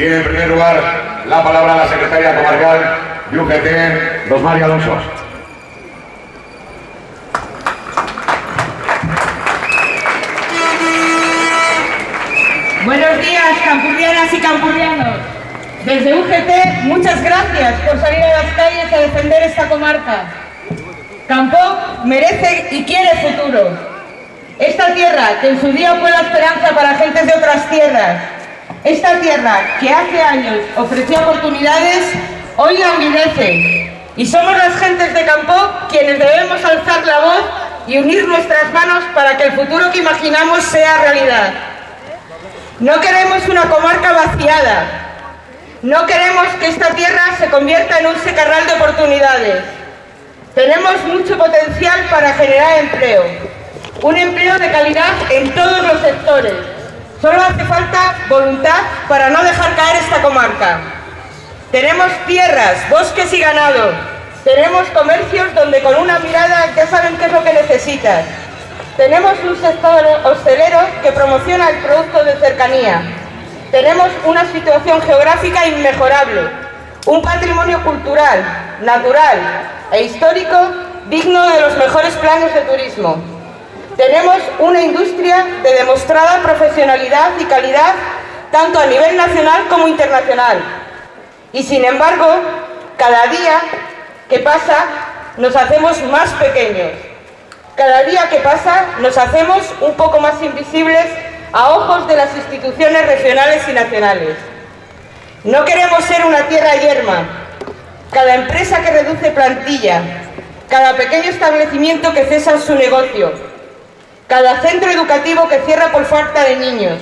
Tiene en primer lugar la palabra la secretaria comarcal de UGT, Rosmaria Alonso. Buenos días, campurrianas y campurrianos. Desde UGT, muchas gracias por salir a las calles a defender esta comarca. Campo merece y quiere futuro. Esta tierra, que en su día fue la esperanza para gentes de otras tierras, esta tierra que hace años ofreció oportunidades, hoy languidece. Y somos las gentes de Campo quienes debemos alzar la voz y unir nuestras manos para que el futuro que imaginamos sea realidad. No queremos una comarca vaciada. No queremos que esta tierra se convierta en un secarral de oportunidades. Tenemos mucho potencial para generar empleo. Un empleo de calidad en todos los sectores. Solo hace falta voluntad para no dejar caer esta comarca. Tenemos tierras, bosques y ganado. Tenemos comercios donde con una mirada ya saben qué es lo que necesitan. Tenemos un sector hostelero que promociona el producto de cercanía. Tenemos una situación geográfica inmejorable, un patrimonio cultural, natural e histórico digno de los mejores planes de turismo. Tenemos una industria de demostrada profesionalidad y calidad tanto a nivel nacional como internacional. Y sin embargo, cada día que pasa nos hacemos más pequeños. Cada día que pasa nos hacemos un poco más invisibles a ojos de las instituciones regionales y nacionales. No queremos ser una tierra yerma. Cada empresa que reduce plantilla, cada pequeño establecimiento que cesa su negocio, cada centro educativo que cierra por falta de niños,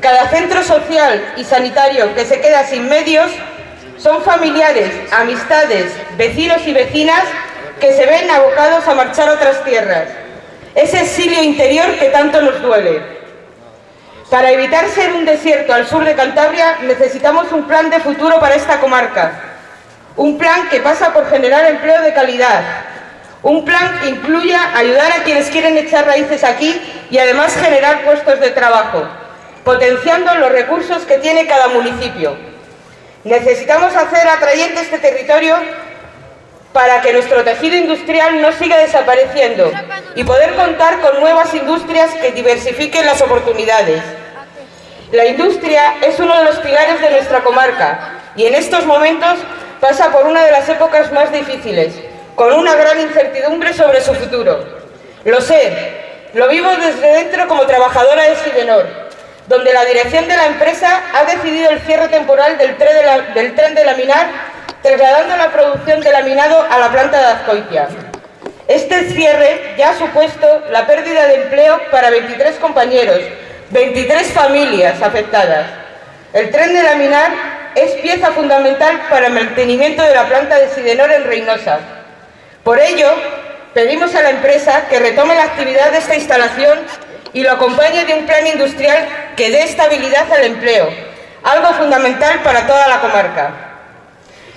cada centro social y sanitario que se queda sin medios, son familiares, amistades, vecinos y vecinas que se ven abocados a marchar a otras tierras. Ese exilio interior que tanto nos duele. Para evitar ser un desierto al sur de Cantabria necesitamos un plan de futuro para esta comarca. Un plan que pasa por generar empleo de calidad, un plan que incluya ayudar a quienes quieren echar raíces aquí y además generar puestos de trabajo, potenciando los recursos que tiene cada municipio. Necesitamos hacer atrayente este territorio para que nuestro tejido industrial no siga desapareciendo y poder contar con nuevas industrias que diversifiquen las oportunidades. La industria es uno de los pilares de nuestra comarca y en estos momentos pasa por una de las épocas más difíciles, con una gran incertidumbre sobre su futuro. Lo sé, lo vivo desde dentro como trabajadora de Sidenor, donde la dirección de la empresa ha decidido el cierre temporal del tren de, laminar, trasladando la producción de laminado a la planta de Azcoitia. Este cierre ya ha supuesto la pérdida de empleo para 23 compañeros, 23 familias afectadas. El tren de laminar es pieza fundamental para el mantenimiento de la planta de Sidenor en Reynosa, por ello, pedimos a la empresa que retome la actividad de esta instalación y lo acompañe de un plan industrial que dé estabilidad al empleo, algo fundamental para toda la comarca.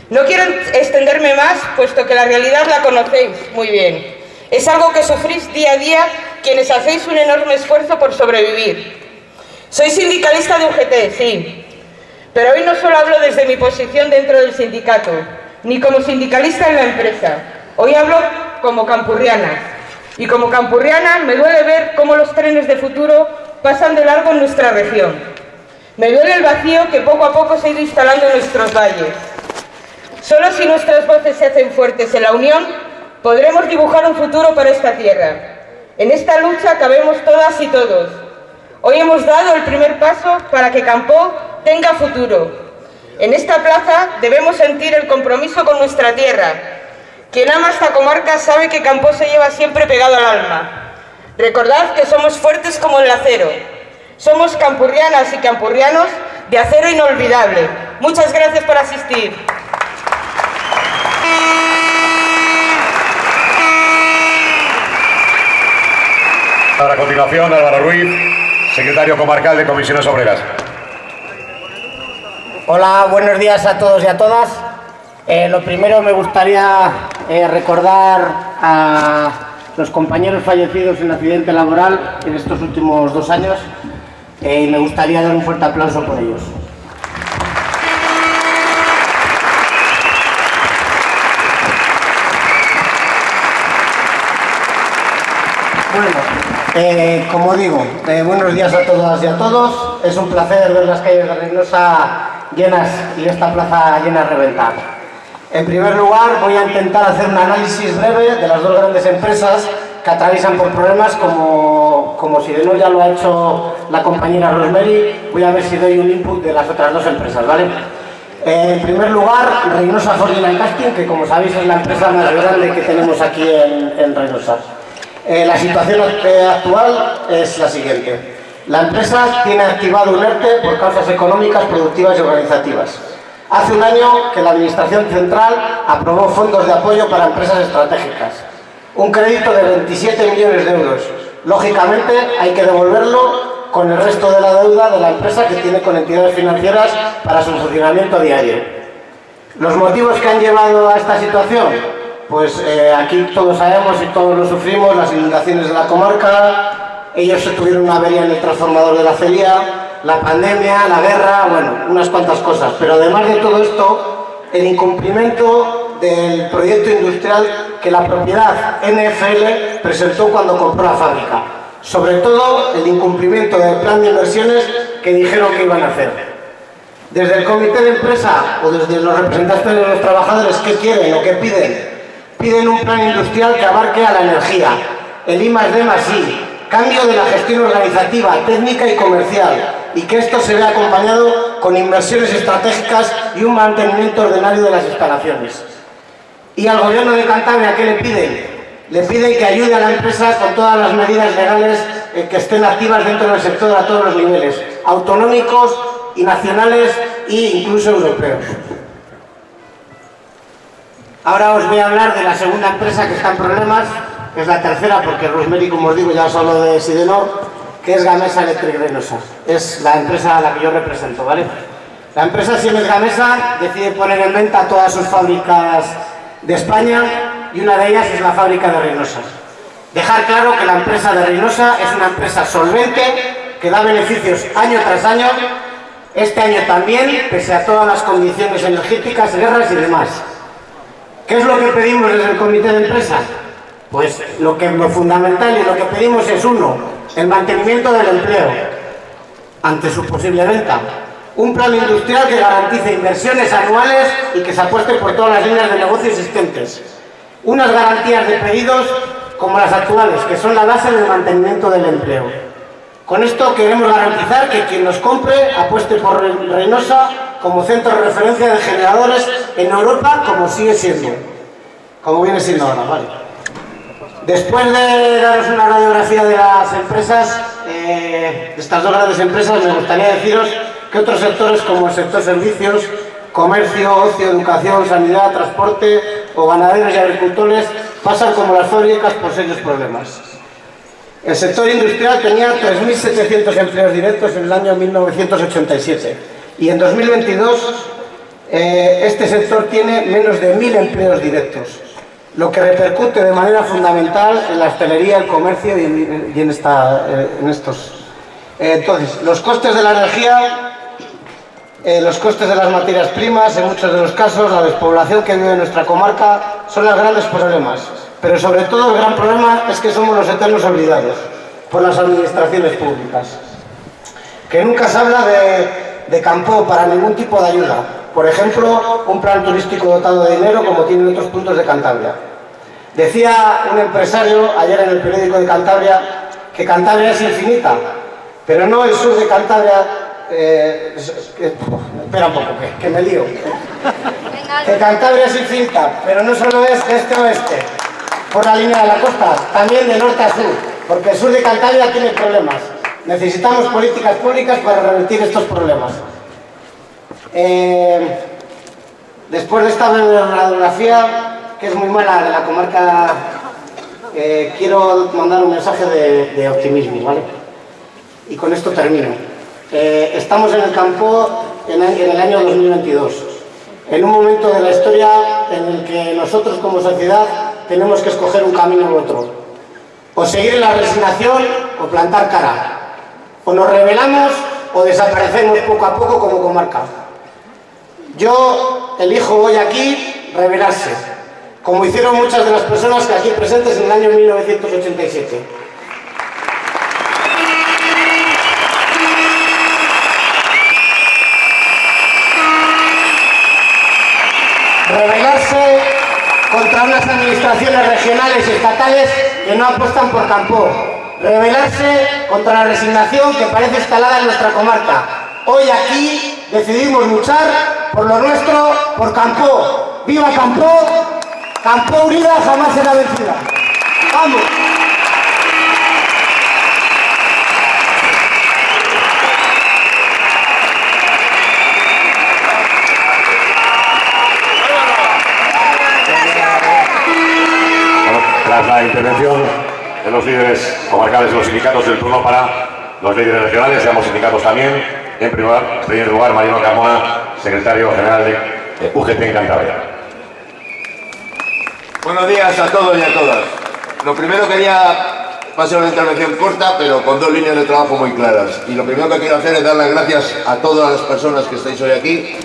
No quiero extenderme más, puesto que la realidad la conocéis muy bien. Es algo que sufrís día a día quienes hacéis un enorme esfuerzo por sobrevivir. Soy sindicalista de UGT, sí, pero hoy no solo hablo desde mi posición dentro del sindicato, ni como sindicalista en la empresa, Hoy hablo como campurriana. Y como campurriana me duele ver cómo los trenes de futuro pasan de largo en nuestra región. Me duele el vacío que poco a poco se ha ido instalando en nuestros valles. Solo si nuestras voces se hacen fuertes en la unión, podremos dibujar un futuro para esta tierra. En esta lucha cabemos todas y todos. Hoy hemos dado el primer paso para que Campó tenga futuro. En esta plaza debemos sentir el compromiso con nuestra tierra, quien ama esta comarca sabe que Campos se lleva siempre pegado al alma. Recordad que somos fuertes como el acero. Somos campurrianas y campurrianos de acero inolvidable. Muchas gracias por asistir. A continuación, Álvaro Ruiz, secretario comarcal de Comisiones Obreras. Hola, buenos días a todos y a todas. Eh, lo primero me gustaría eh, recordar a los compañeros fallecidos en accidente laboral en estos últimos dos años eh, y me gustaría dar un fuerte aplauso por ellos. Bueno, eh, como digo, buenos días a todas y a todos. Es un placer ver las calles de Reynosa llenas y esta plaza llena de reventar en primer lugar, voy a intentar hacer un análisis breve de las dos grandes empresas que atraviesan por problemas como, como si de no ya lo ha hecho la compañera Rosemary. Voy a ver si doy un input de las otras dos empresas, ¿vale? En primer lugar, Reynosa Fortuna Casting, que como sabéis es la empresa más grande que tenemos aquí en, en Reynosa. Eh, la situación actual es la siguiente. La empresa tiene activado un ERTE por causas económicas, productivas y organizativas. Hace un año que la Administración Central aprobó fondos de apoyo para empresas estratégicas. Un crédito de 27 millones de euros. Lógicamente hay que devolverlo con el resto de la deuda de la empresa que tiene con entidades financieras para su funcionamiento diario. ¿Los motivos que han llevado a esta situación? Pues eh, aquí todos sabemos y todos lo sufrimos, las inundaciones de la comarca, ellos tuvieron una avería en el transformador de la celia, la pandemia, la guerra, bueno, unas cuantas cosas. Pero además de todo esto, el incumplimiento del proyecto industrial que la propiedad NFL presentó cuando compró la fábrica. Sobre todo el incumplimiento del plan de inversiones que dijeron que iban a hacer. Desde el comité de empresa o desde los representantes de los trabajadores, ¿qué quieren o qué piden? piden un plan industrial que abarque a la energía, el I más D I, cambio de la gestión organizativa, técnica y comercial, y que esto se vea acompañado con inversiones estratégicas y un mantenimiento ordinario de las instalaciones. ¿Y al gobierno de Cantabria qué le piden? Le piden que ayude a la empresa con todas las medidas legales eh, que estén activas dentro del sector a todos los niveles, autonómicos y nacionales e incluso europeos. Ahora os voy a hablar de la segunda empresa que está en problemas, que es la tercera, porque Rosemary, como os digo, ya os hablo de Sidenor, que es Gamesa Electric Reynosa. Es la empresa a la que yo represento, ¿vale? La empresa Siemens Gamesa decide poner en venta todas sus fábricas de España y una de ellas es la fábrica de Reynosa. Dejar claro que la empresa de Reynosa es una empresa solvente que da beneficios año tras año, este año también, pese a todas las condiciones energéticas, guerras y demás. ¿Qué es lo que pedimos desde el comité de empresa? Pues lo, que, lo fundamental y lo que pedimos es uno, el mantenimiento del empleo ante su posible venta. Un plan industrial que garantice inversiones anuales y que se apueste por todas las líneas de negocio existentes. Unas garantías de pedidos como las actuales, que son la base del mantenimiento del empleo. Con esto queremos garantizar que quien nos compre apueste por Reynosa como centro de referencia de generadores en Europa como sigue siendo, como viene siendo ahora, ¿vale? Después de daros una radiografía de las empresas, eh, de estas dos grandes empresas, me gustaría deciros que otros sectores como el sector servicios, comercio, ocio, educación, sanidad, transporte o ganaderos y agricultores pasan como las fábricas por serios problemas. El sector industrial tenía 3.700 empleos directos en el año 1987 y en 2022 eh, este sector tiene menos de 1.000 empleos directos, lo que repercute de manera fundamental en la hostelería, el comercio y en, esta, eh, estos. Eh, entonces, los costes de la energía, los costes de las materias primas, en muchos de los casos, la despoblación que vive nuestra comarca, son los grandes problemas. Pero sobre todo el gran problema es que somos los eternos olvidados por las administraciones públicas. Que nunca se habla de de campo para ningún tipo de ayuda. Por ejemplo, un plan turístico dotado de dinero como tienen otros puntos de Cantabria. Decía un empresario ayer en el periódico de Cantabria que Cantabria es infinita, pero no el sur de Cantabria... Eh, espera un poco, que, me lío. Que Cantabria es infinita, pero no solo es este oeste, por la línea de la costa, también de norte a sur, porque el sur de Cantabria tiene problemas. Necesitamos políticas públicas para revertir estos problemas. Eh, después de esta radiografía, que es muy buena de la comarca, eh, quiero mandar un mensaje de, optimismo, ¿vale? Y con esto termino. Eh, estamos en el campo en, en el año 2022, en un momento de la historia en el que nosotros como sociedad tenemos que escoger un camino u otro. O seguir en la resignación o plantar cara. O nos revelamos o desaparecemos poco a poco como comarca. Yo elijo hoy aquí revelarse, como hicieron muchas de las personas que aquí presentes en el año 1987. Rebelarse contra unas administraciones regionales y estatales que no apuestan por campo. Rebelarse contra la resignación que parece instalada en nuestra comarca. Hoy aquí decidimos luchar por lo nuestro, por Campo. ¡Viva Campo! Campo unida jamás será vencida. ¡Vamos! Tras la intervención de los líderes comarcales de los sindicatos del turno para los líderes regionales y ambos sindicatos también, en primer lugar, Mariano Carmona, secretario general de UGT en Cantabria. Buenos días a todos y a todas. Lo primero quería pasar una intervención corta, pero con dos líneas de trabajo muy claras. Y lo primero que quiero hacer es dar las gracias a todas las personas que estáis hoy aquí,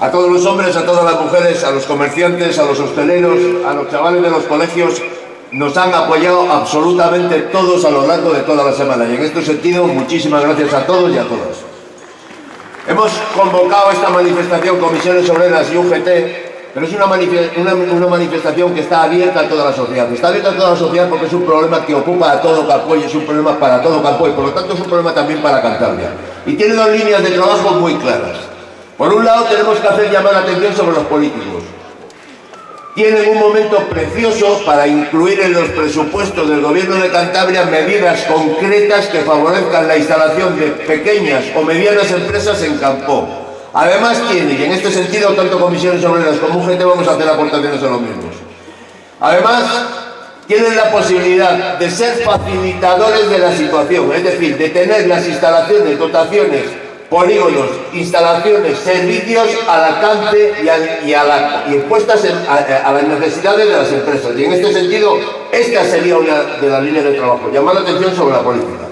a todos los hombres, a todas las mujeres, a los comerciantes, a los hosteleros, a los chavales de los colegios, nos han apoyado absolutamente todos a lo largo de toda la semana y en este sentido muchísimas gracias a todos y a todas. Hemos convocado esta manifestación Comisiones Obreras y UGT, pero es una, manifestación que está abierta a toda la sociedad. Está abierta a toda la sociedad porque es un problema que ocupa a todo Campo y es un problema para todo Campo y por lo tanto es un problema también para Cantabria. Y tiene dos líneas de trabajo muy claras. Por un lado tenemos que hacer llamar la atención sobre los políticos tienen un momento precioso para incluir en los presupuestos del Gobierno de Cantabria medidas concretas que favorezcan la instalación de pequeñas o medianas empresas en Campo. Además tiene, y en este sentido tanto Comisiones Obreras como UGT vamos a hacer aportaciones a los mismos. Además, tienen la posibilidad de ser facilitadores de la situación, es decir, de tener las instalaciones, dotaciones, polígonos, instalaciones, servicios al alcance y, a, y, a y puestas a, a, las necesidades de las empresas. Y en este sentido, esta sería una de las líneas de trabajo, llamar la atención sobre la política.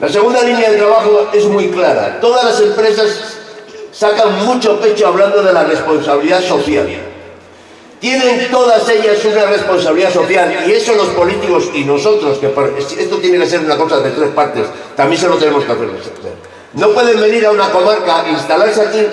La segunda línea de trabajo es muy clara. Todas las empresas sacan mucho pecho hablando de la responsabilidad social. Tienen todas ellas una responsabilidad social y eso los políticos y nosotros, que esto tiene que ser una cosa de tres partes, también se lo tenemos que hacer. No pueden venir a una comarca, instalarse aquí,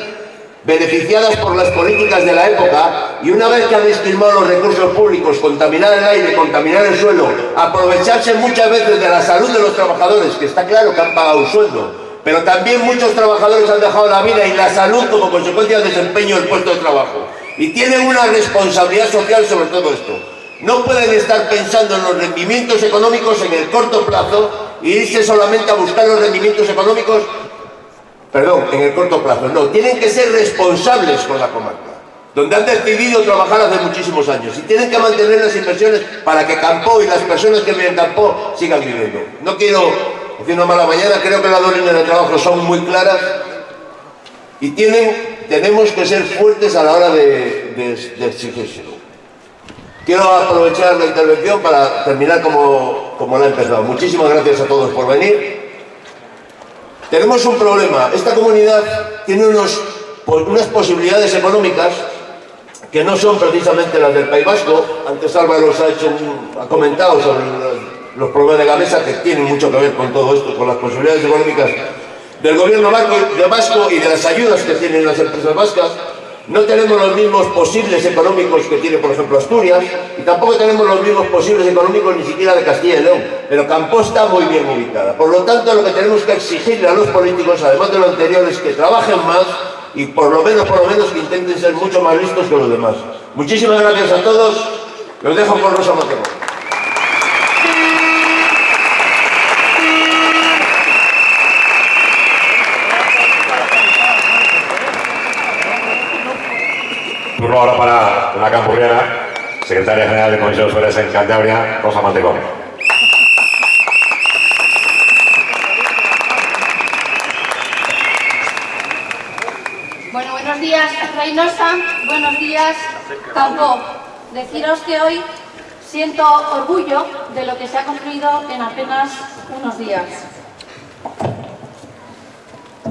beneficiadas por las políticas de la época, y una vez que han estimado los recursos públicos, contaminar el aire, contaminar el suelo, aprovecharse muchas veces de la salud de los trabajadores, que está claro que han pagado un sueldo, pero también muchos trabajadores han dejado la vida y la salud como consecuencia del desempeño del puesto de trabajo. Y tienen una responsabilidad social sobre todo esto. No pueden estar pensando en los rendimientos económicos en el corto plazo y irse solamente a buscar los rendimientos económicos perdón, en el corto plazo, no, tienen que ser responsables con la comarca, donde han decidido trabajar hace muchísimos años y tienen que mantener las inversiones para que Campo y las personas que viven en Campo sigan viviendo. No quiero decir una mala mañana, creo que las dos líneas de trabajo son muy claras y tienen, tenemos que ser fuertes a la hora de, de. Quiero aprovechar la intervención para terminar como, como la he empezado. Muchísimas gracias a todos por venir. Tenemos un problema. Esta comunidad tiene unas posibilidades económicas que no son precisamente las del País Vasco. Antes Álvaro ha comentado sobre los problemas de Gamesa que tienen mucho que ver con todo esto, con las posibilidades económicas del gobierno vasco y de las ayudas que tienen las empresas vascas. No tenemos los mismos posibles económicos que tiene, por ejemplo, Asturias, y tampoco tenemos los mismos posibles económicos ni siquiera de Castilla y León, pero Campo está muy bien ubicada. Por lo tanto, lo que tenemos que exigirle a los políticos, además de lo anterior, es que trabajen más y por lo menos, por lo menos, que intenten ser mucho más listos que los demás. Muchísimas gracias a todos. Los dejo con Rosa Mateo. Ahora para la campurriana, secretaria general de Comisiones Obreras en Cantabria, Rosa Mantecón. Bueno, buenos días Reynosa, buenos días Campo. Deciros que hoy siento orgullo de lo que se ha construido en apenas unos días.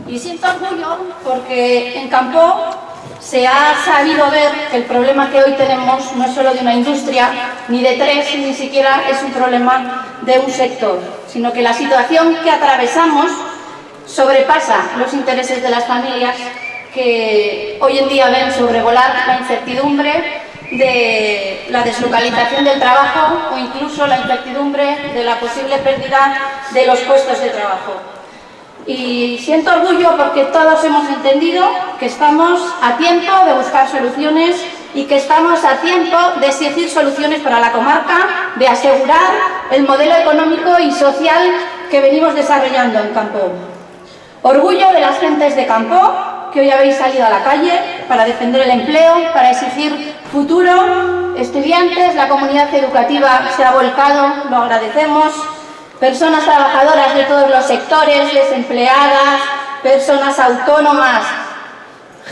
Y siento orgullo porque en Campo se ha sabido ver que el problema que hoy tenemos no es solo de una industria, ni de tres, ni siquiera es un problema de un sector, sino que la situación que atravesamos sobrepasa los intereses de las familias que hoy en día ven sobrevolar la incertidumbre de la deslocalización del trabajo o incluso la incertidumbre de la posible pérdida de los puestos de trabajo. Y siento orgullo porque todos hemos entendido que estamos a tiempo de buscar soluciones y que estamos a tiempo de exigir soluciones para la comarca, de asegurar el modelo económico y social que venimos desarrollando en Campo. Orgullo de las gentes de Campo, que hoy habéis salido a la calle para defender el empleo, para exigir futuro. Estudiantes, la comunidad educativa se ha volcado, lo agradecemos. Personas trabajadoras de todos los sectores, desempleadas, personas autónomas,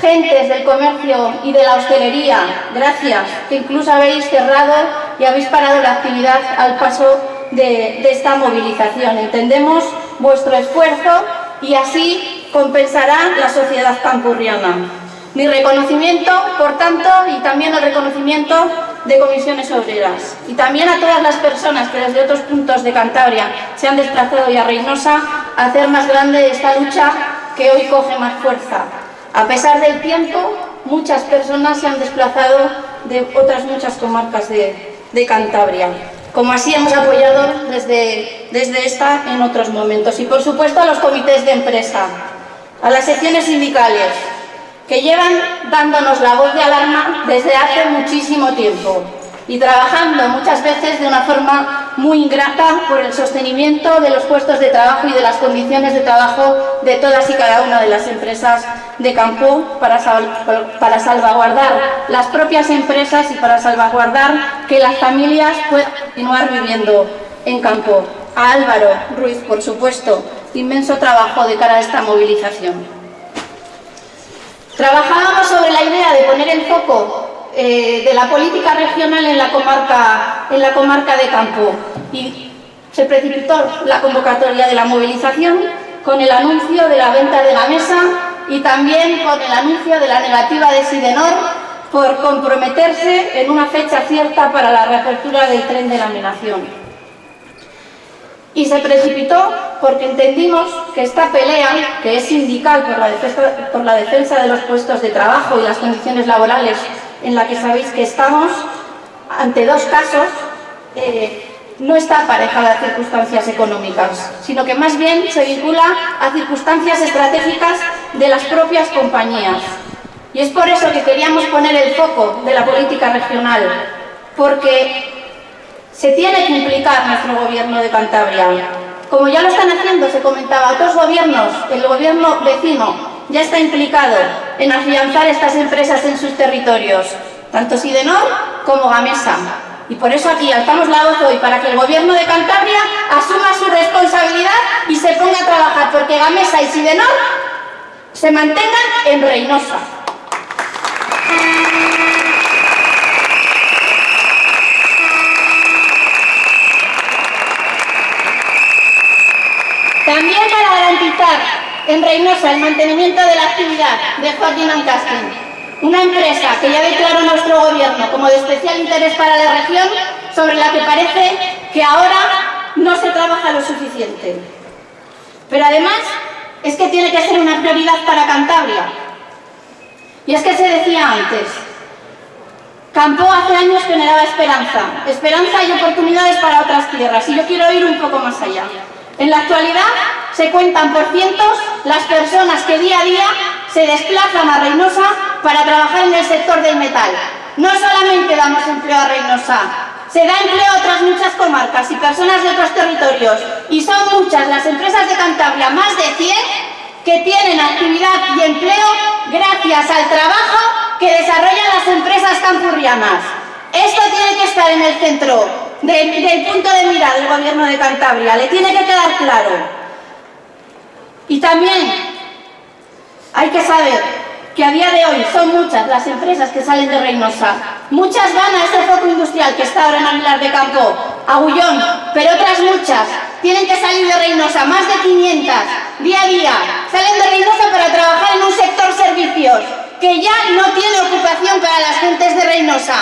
gentes del comercio y de la hostelería, gracias, que incluso habéis cerrado y habéis parado la actividad al paso de, esta movilización. Entendemos vuestro esfuerzo y así compensará la sociedad campurriana. Mi reconocimiento, por tanto, y también el reconocimiento de comisiones obreras. Y también a todas las personas que desde otros puntos de Cantabria se han desplazado y a Reynosa a hacer más grande esta lucha que hoy coge más fuerza. A pesar del tiempo, muchas personas se han desplazado de otras muchas comarcas de, de Cantabria como así hemos apoyado desde, desde esta en otros momentos. Y por supuesto a los comités de empresa, a las secciones sindicales, que llevan dándonos la voz de alarma desde hace muchísimo tiempo y trabajando muchas veces de una forma muy ingrata por el sostenimiento de los puestos de trabajo y de las condiciones de trabajo de todas y cada una de las empresas de campo para, para salvaguardar las propias empresas y para salvaguardar que las familias puedan continuar viviendo en campo. A Álvaro Ruiz, por supuesto, inmenso trabajo de cara a esta movilización. Trabajábamos sobre la idea de poner el foco eh, de la política regional en la, comarca, en la comarca de Campo. Y se precipitó la convocatoria de la movilización con el anuncio de la venta de la mesa y también con el anuncio de la negativa de Sidenor por comprometerse en una fecha cierta para la reapertura del tren de laminación. Y se precipitó porque entendimos que esta pelea, que es sindical por la, defensa, de los puestos de trabajo y las condiciones laborales en la que sabéis que estamos ante dos casos, eh, no está aparejada a circunstancias económicas, sino que más bien se vincula a circunstancias estratégicas de las propias compañías. Y es por eso que queríamos poner el foco de la política regional, porque se tiene que implicar nuestro gobierno de Cantabria. Como ya lo están haciendo, se comentaba, otros gobiernos, el gobierno vecino, ya está implicado en afianzar estas empresas en sus territorios, tanto Sidenor como Gamesa. Y por eso aquí alzamos la voz hoy, para que el Gobierno de Cantabria asuma su responsabilidad y se ponga a trabajar, porque Gamesa y Sidenor se mantengan en Reynosa. También para garantizar en Reynosa el mantenimiento de la actividad de Ferdinand Casting, una empresa que ya declaró nuestro gobierno como de especial interés para la región, sobre la que parece que ahora no se trabaja lo suficiente. Pero además es que tiene que ser una prioridad para Cantabria. Y es que se decía antes, Campo hace años generaba esperanza, esperanza y oportunidades para otras tierras, y yo quiero ir un poco más allá. En la actualidad se cuentan por cientos las personas que día a día se desplazan a Reynosa para trabajar en el sector del metal. No solamente damos empleo a Reynosa, se da empleo a otras muchas comarcas y personas de otros territorios. Y son muchas las empresas de Cantabria, más de 100, que tienen actividad y empleo gracias al trabajo que desarrollan las empresas campurrianas. Esto tiene que estar en el centro del punto de mira del gobierno de Cantabria, le tiene que quedar claro. Y también hay que saber que a día de hoy son muchas las empresas que salen de Reynosa. Muchas van a este foco industrial que está ahora en Aguilar de Campo, Agullón, pero otras muchas tienen que salir de Reynosa, más de 500, día a día. Salen de Reynosa para trabajar en un sector servicios que ya no tiene ocupación para las gentes de Reynosa,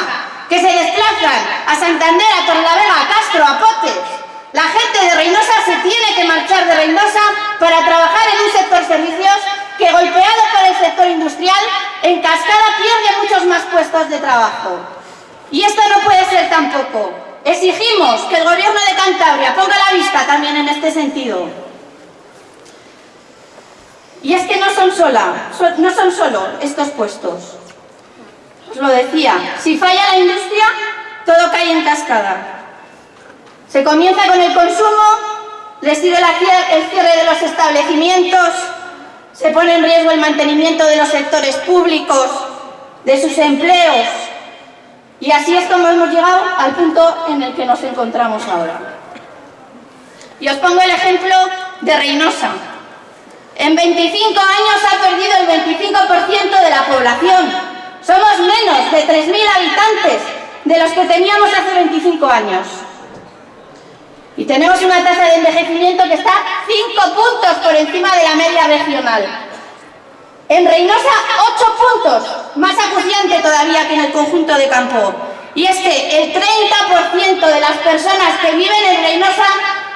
que se desplazan a Santander, a Torlavega, a Castro, a Potes, la gente de Reynosa se tiene que marchar de Reynosa para trabajar en un sector servicios que golpeado por el sector industrial, en cascada pierde muchos más puestos de trabajo. Y esto no puede ser tampoco. Exigimos que el Gobierno de Cantabria ponga la vista también en este sentido. Y es que no son, no son solo estos puestos. Os lo decía, si falla la industria, todo cae en cascada. Se comienza con el consumo, les sigue el cierre de los establecimientos, se pone en riesgo el mantenimiento de los sectores públicos, de sus empleos. Y así es como hemos llegado al punto en el que nos encontramos ahora. Y os pongo el ejemplo de Reynosa. En 25 años ha perdido el 25% de la población. Somos menos de 3.000 habitantes de los que teníamos hace 25 años. Y tenemos una tasa de envejecimiento que está 5 puntos por encima de la media regional. En Reynosa, 8 puntos, más acuciante todavía que en el conjunto de Campo. Y es que el 30% de las personas que viven en Reynosa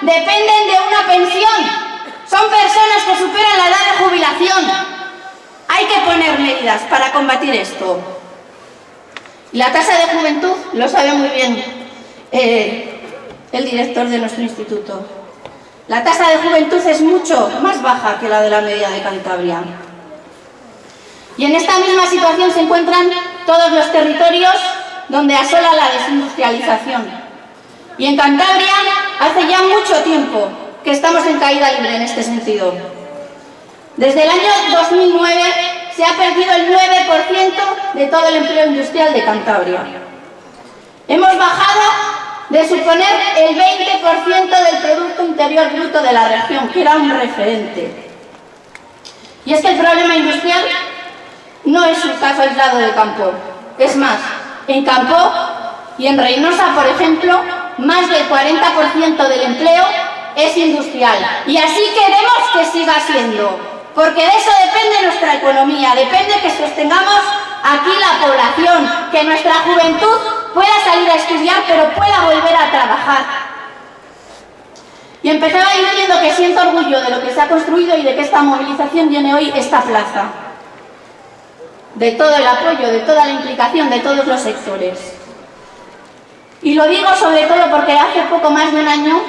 dependen de una pensión. Son personas que superan la edad de jubilación. Hay que poner medidas para combatir esto. La tasa de juventud lo sabe muy bien eh, el director de nuestro instituto. La tasa de juventud es mucho más baja que la de la media de Cantabria. Y en esta misma situación se encuentran todos los territorios donde asola la desindustrialización. Y en Cantabria hace ya mucho tiempo que estamos en caída libre en este sentido. Desde el año 2009 se ha perdido el 9% de todo el empleo industrial de Cantabria. Hemos bajado de suponer el 20% del Producto Interior Bruto de la región, que era un referente. Y es que el problema industrial no es un caso aislado de Campo. Es más, en Campo y en Reynosa, por ejemplo, más del 40% del empleo es industrial. Y así queremos que siga siendo, porque de eso depende nuestra economía, depende que sostengamos aquí la población, que nuestra juventud pueda salir a estudiar, pero pueda volver a trabajar. Y empezaba diciendo que siento orgullo de lo que se ha construido y de que esta movilización tiene hoy esta plaza. De todo el apoyo, de toda la implicación de todos los sectores. Y lo digo sobre todo porque hace poco más de un año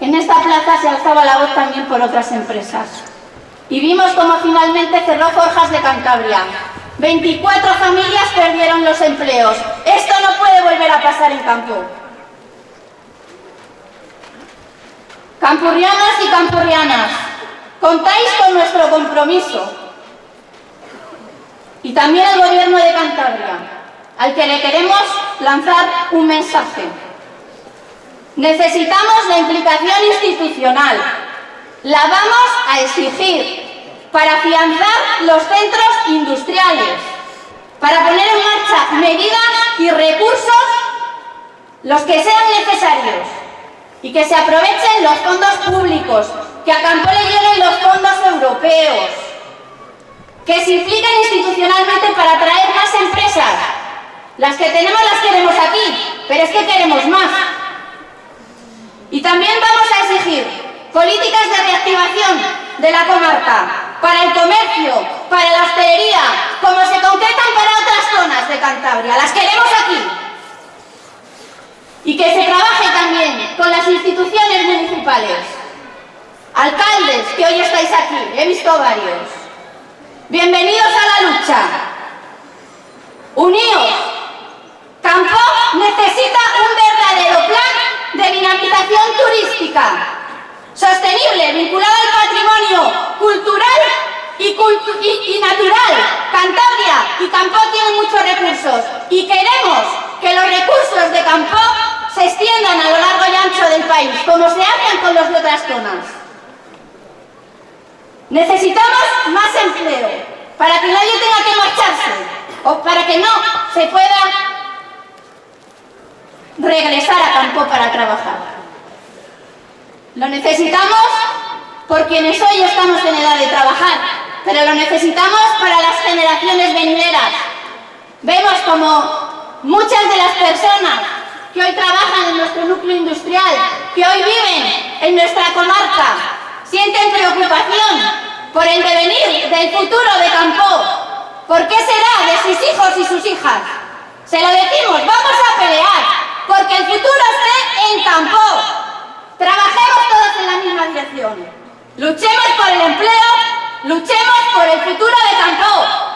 en esta plaza se alzaba la voz también por otras empresas. Y vimos cómo finalmente cerró Forjas de Cantabria, 24 familias perdieron los empleos. Esto no puede volver a pasar en campo. Campurrianas y campurrianas, contáis con nuestro compromiso. Y también el Gobierno de Cantabria, al que le queremos lanzar un mensaje. Necesitamos la implicación institucional. La vamos a exigir para afianzar los centros industriales, para poner en marcha medidas y recursos los que sean necesarios y que se aprovechen los fondos públicos, que a Campo le lleguen los fondos europeos, que se impliquen institucionalmente para atraer más empresas. Las que tenemos las queremos aquí, pero es que queremos más. Y también vamos a exigir políticas de reactivación de la comarca, para el comercio, para la hostelería, como se concretan para otras zonas de Cantabria. Las queremos aquí. Y que se trabaje también con las instituciones municipales. Alcaldes, que hoy estáis aquí, he visto varios. Bienvenidos a la lucha. Uníos. Campo necesita un verdadero plan de dinamización turística sostenible, vinculado al patrimonio cultural y, natural. Cantabria y Campo tienen muchos recursos y queremos que los recursos de Campo se extiendan a lo largo y ancho del país, como se hacen con los de otras zonas. Necesitamos más empleo para que nadie tenga que marcharse o para que no se pueda regresar a campo para trabajar. Lo necesitamos por quienes hoy estamos en edad de trabajar, pero lo necesitamos para las generaciones venideras. Vemos como muchas de las personas que hoy trabajan en nuestro núcleo industrial, que hoy viven en nuestra comarca, sienten preocupación por el devenir del futuro de Campo. ¿Por qué será de sus hijos y sus hijas? Se lo decimos, vamos a pelear, porque el futuro esté en campo. Trabajemos todos en la misma dirección. Luchemos por el empleo, luchemos por el futuro de campo.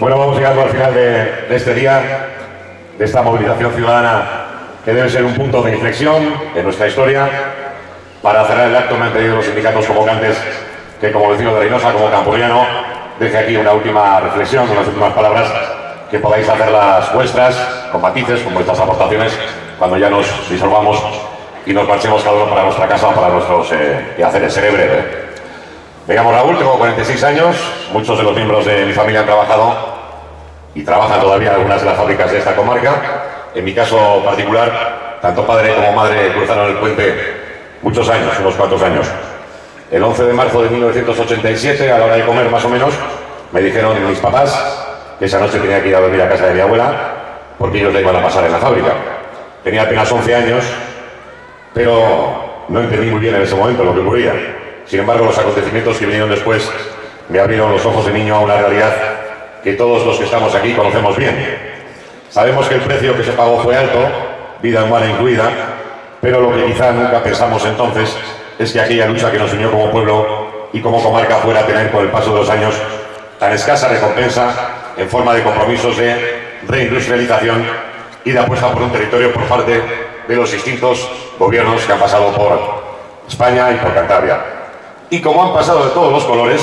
Bueno, vamos llegando al final de, este día, de esta movilización ciudadana que debe ser un punto de inflexión en nuestra historia. Para cerrar el acto me han pedido los sindicatos convocantes que como vecino de Reynosa, como campuriano, deje aquí una última reflexión, unas últimas palabras que podáis hacerlas vuestras, con matices, con vuestras aportaciones, cuando ya nos disolvamos y nos marchemos cada uno para nuestra casa, para nuestros eh, quehaceres. Seré breve. Me llamo Raúl, tengo 46 años, muchos de los miembros de mi familia han trabajado y trabajan todavía en algunas de las fábricas de esta comarca. En mi caso particular, tanto padre como madre cruzaron el puente muchos años, unos cuantos años. El 11 de marzo de 1987, a la hora de comer más o menos, me dijeron mis papás que esa noche tenía que ir a dormir a casa de mi abuela porque ellos la iban a pasar en la fábrica. Tenía apenas 11 años, pero no entendí muy bien en ese momento lo que ocurría. Sin embargo, los acontecimientos que vinieron después me abrieron los ojos de niño a una realidad que todos los que estamos aquí conocemos bien. Sabemos que el precio que se pagó fue alto, vida humana incluida, pero lo que quizá nunca pensamos entonces es que aquella lucha que nos unió como pueblo y como comarca fuera a tener con el paso de los años tan escasa recompensa en forma de compromisos de reindustrialización y de apuesta por un territorio por parte de los distintos gobiernos que han pasado por España y por Cantabria. Y como han pasado de todos los colores,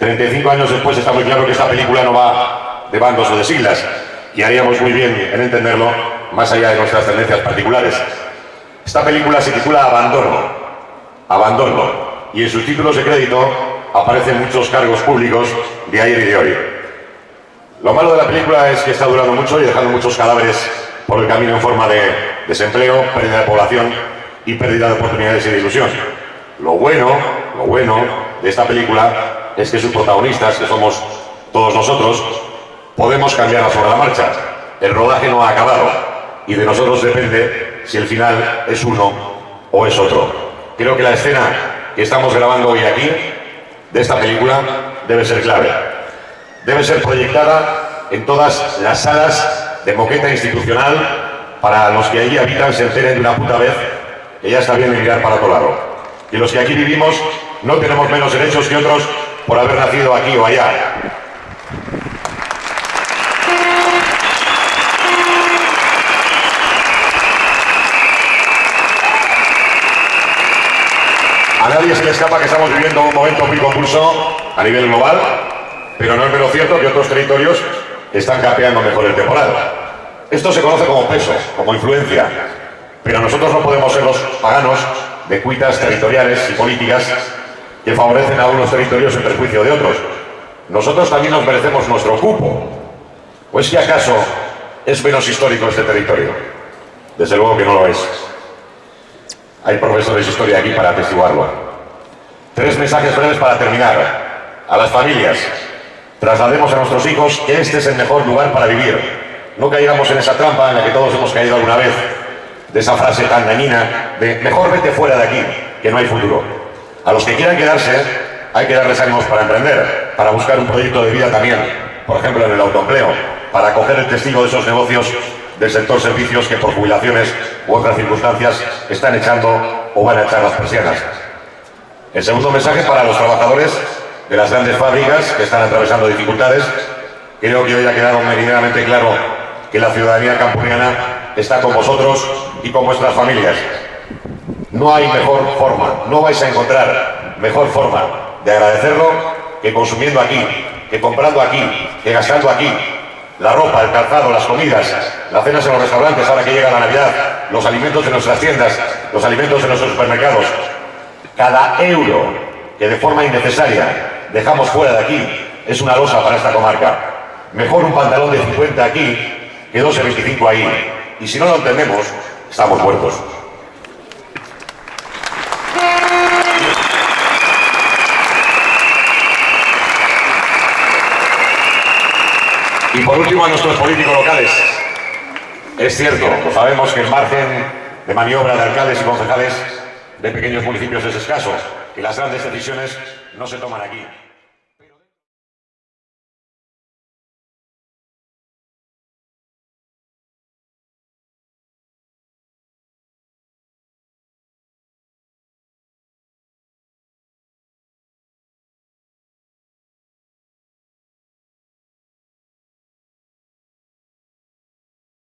35 años después está muy claro que esta película no va de bandos o de siglas, y haríamos muy bien en entenderlo más allá de nuestras tendencias particulares. Esta película se titula Abandono, Abandono, y en sus títulos de crédito aparecen muchos cargos públicos de ayer y de hoy. Lo malo de la película es que está durando mucho y dejando muchos cadáveres por el camino en forma de desempleo, pérdida de población y pérdida de oportunidades y de ilusión. Lo bueno, lo bueno de esta película es que sus protagonistas, que somos todos nosotros, podemos cambiar sobre la marcha. El rodaje no ha acabado y de nosotros depende si el final es uno o es otro. Creo que la escena que estamos grabando hoy aquí, de esta película, debe ser clave. Debe ser proyectada en todas las salas de moqueta institucional para los que allí habitan se enteren de una puta vez que ya está bien de mirar para otro lado. Y los que aquí vivimos no tenemos menos derechos que otros por haber nacido aquí o allá. Nadie se le escapa que estamos viviendo un momento muy convulso a nivel global, pero no es menos cierto que otros territorios están capeando mejor el temporal. Esto se conoce como peso, como influencia, pero nosotros no podemos ser los paganos de cuitas territoriales y políticas que favorecen a unos territorios en perjuicio de otros. Nosotros también nos merecemos nuestro cupo. ¿O es que acaso es menos histórico este territorio? Desde luego que no lo es. Hay profesores de historia aquí para atestiguarlo. Tres mensajes breves para terminar. A las familias, traslademos a nuestros hijos que este es el mejor lugar para vivir. No caigamos en esa trampa en la que todos hemos caído alguna vez, de esa frase tan dañina de mejor vete fuera de aquí, que no hay futuro. A los que quieran quedarse, hay que darles ánimos para emprender, para buscar un proyecto de vida también, por ejemplo en el autoempleo, para coger el testigo de esos negocios del sector servicios que por jubilaciones u otras circunstancias están echando o van a echar las persianas. El segundo mensaje para los trabajadores de las grandes fábricas que están atravesando dificultades. Creo que hoy ha quedado meridianamente claro que la ciudadanía campuriana está con vosotros y con vuestras familias. No hay mejor forma, no vais a encontrar mejor forma de agradecerlo que consumiendo aquí, que comprando aquí, que gastando aquí. La ropa, el calzado, las comidas, las cenas en los restaurantes ahora que llega la Navidad, los alimentos de nuestras tiendas, los alimentos de nuestros supermercados. Cada euro que de forma innecesaria dejamos fuera de aquí es una losa para esta comarca. Mejor un pantalón de 50 aquí que 12,25 ahí. Y si no lo entendemos, estamos muertos. Y por último, a nuestros políticos locales. Es cierto, sabemos que el margen de maniobra de alcaldes y concejales de pequeños municipios es escaso y las grandes decisiones no se toman aquí.